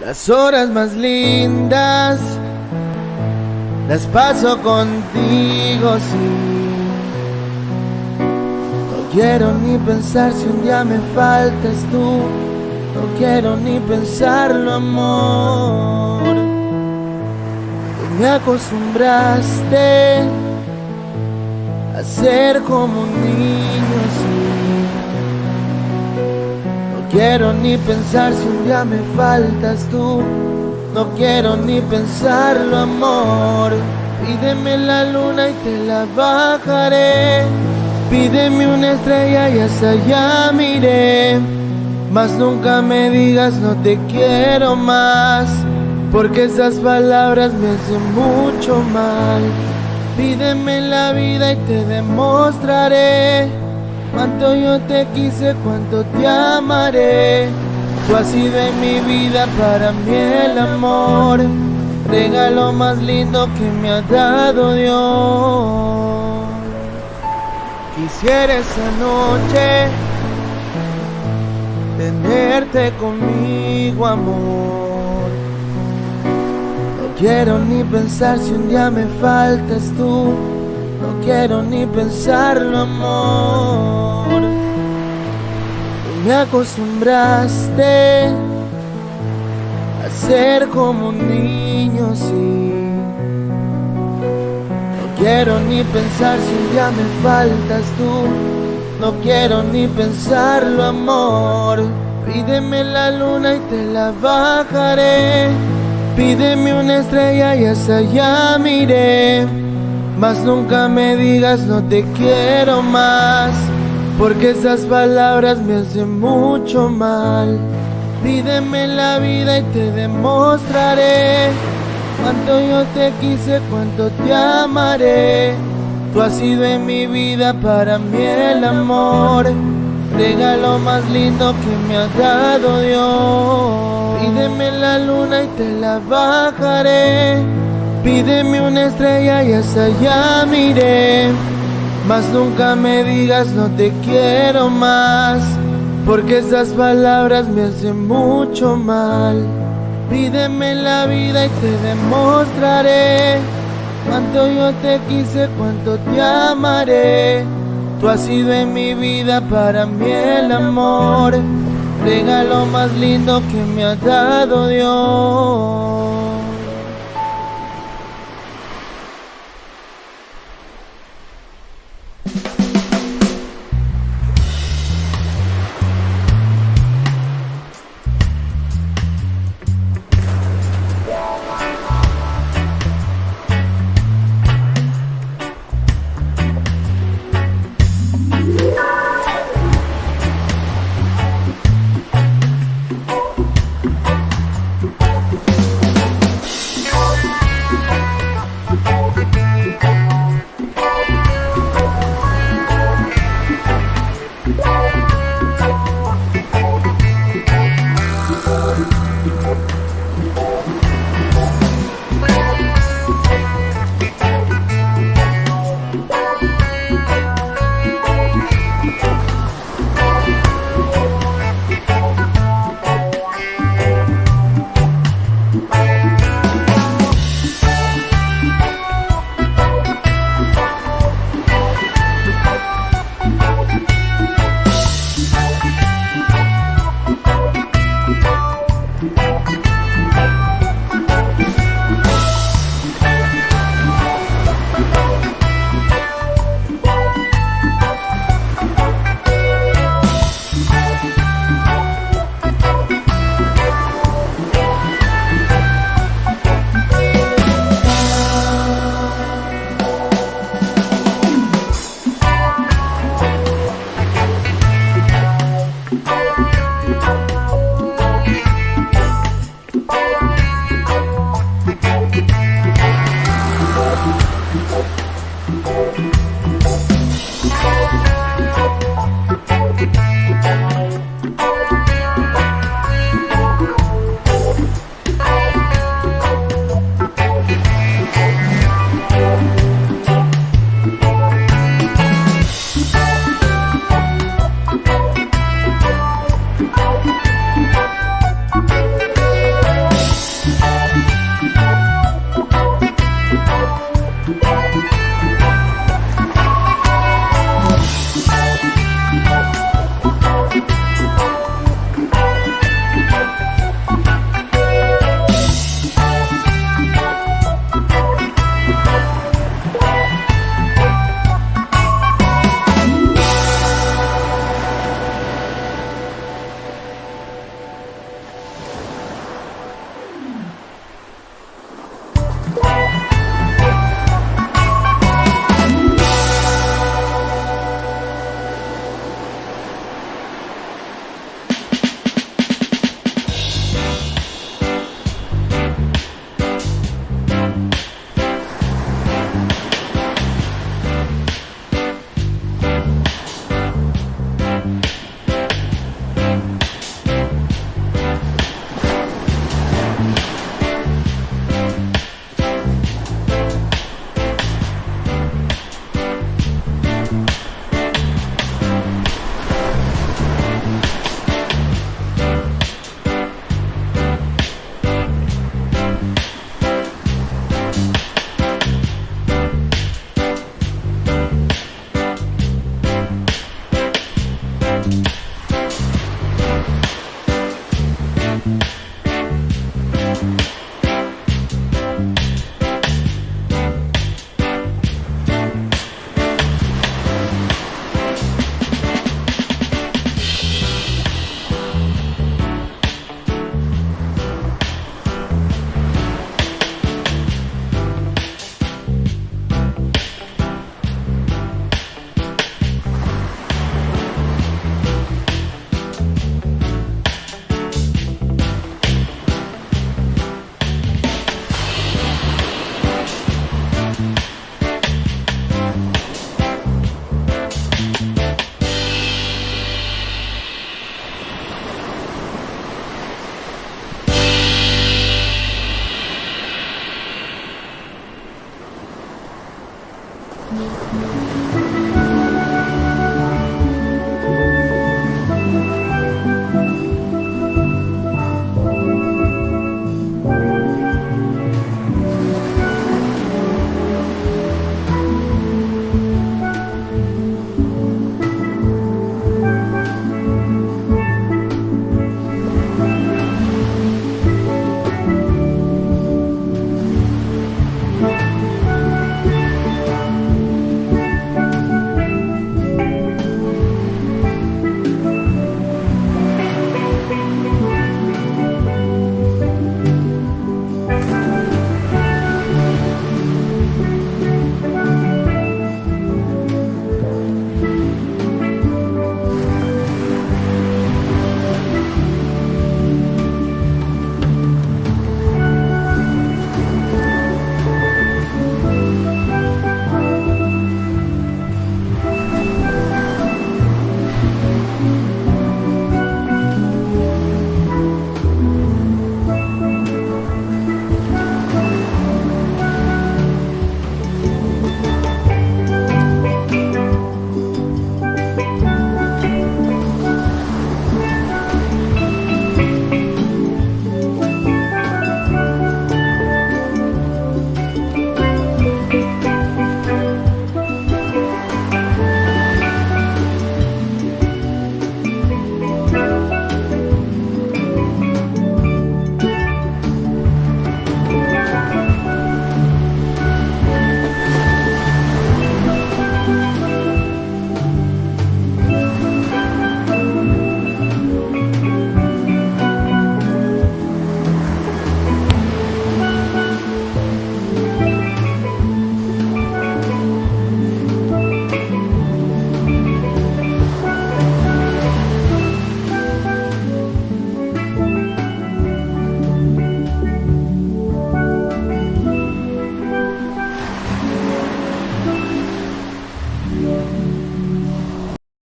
Las horas más lindas las paso contigo, sí. No quiero ni pensar si un día me faltas tú. No quiero ni pensarlo, amor. Tú me acostumbraste a ser como un quiero ni pensar si un día me faltas tú. No quiero ni pensarlo, amor. Pídeme la luna y te la bajaré. Pídeme una estrella y hasta allá miré. Mas nunca me digas no te quiero más. Porque esas palabras me hacen mucho mal. Pídeme la vida y te demostraré. Cuánto yo te quise, cuánto te amaré. Tú has sido en mi vida para mí el amor, regalo más lindo que me ha dado Dios. Quisiera esa noche tenerte conmigo, amor. No quiero ni pensar si un día me faltas tú. No quiero ni pensarlo, amor me acostumbraste a ser como un niño, sí. No quiero ni pensar si ya me faltas tú. No quiero ni pensarlo, amor. Pídeme la luna y te la bajaré. Pídeme una estrella y hasta allá miré. Mas nunca me digas no te quiero más. Porque esas palabras me hacen mucho mal. Pídeme la vida y te demostraré cuánto yo te quise, cuánto te amaré. Tú has sido en mi vida para mí el amor, regalo más lindo que me ha dado Dios. Pídeme la luna y te la bajaré. Pídeme una estrella y hasta allá miré. Mas nunca me digas no te quiero más, porque esas palabras me hacen mucho mal. Pídeme la vida y te demostraré cuánto yo te quise, cuánto te amaré. Tú has sido en mi vida para mí el amor, regalo más lindo que me ha dado Dios.